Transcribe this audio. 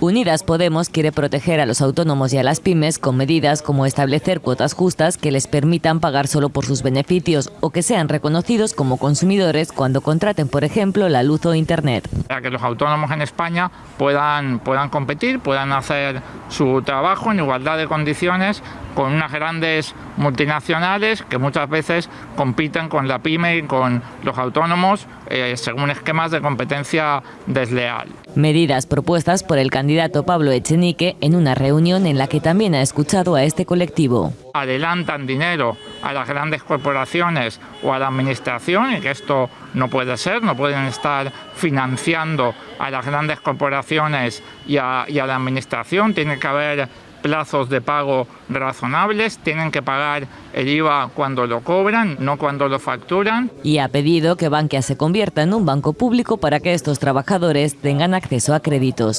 Unidas Podemos quiere proteger a los autónomos y a las pymes con medidas como establecer cuotas justas que les permitan pagar solo por sus beneficios o que sean reconocidos como consumidores cuando contraten, por ejemplo, la luz o Internet. Para que los autónomos en España puedan, puedan competir, puedan hacer su trabajo en igualdad de condiciones con unas grandes multinacionales que muchas veces compiten con la pyme y con los autónomos eh, según esquemas de competencia desleal. Medidas propuestas por el candidato Pablo Echenique en una reunión en la que también ha escuchado a este colectivo. Adelantan dinero a las grandes corporaciones o a la administración y que esto no puede ser, no pueden estar financiando a las grandes corporaciones y a, la administración, tiene que haber plazos de pago razonables, tienen que pagar el IVA cuando lo cobran, no cuando lo facturan. Y ha pedido que Bankia se convierta en un banco público para que estos trabajadores tengan acceso a créditos.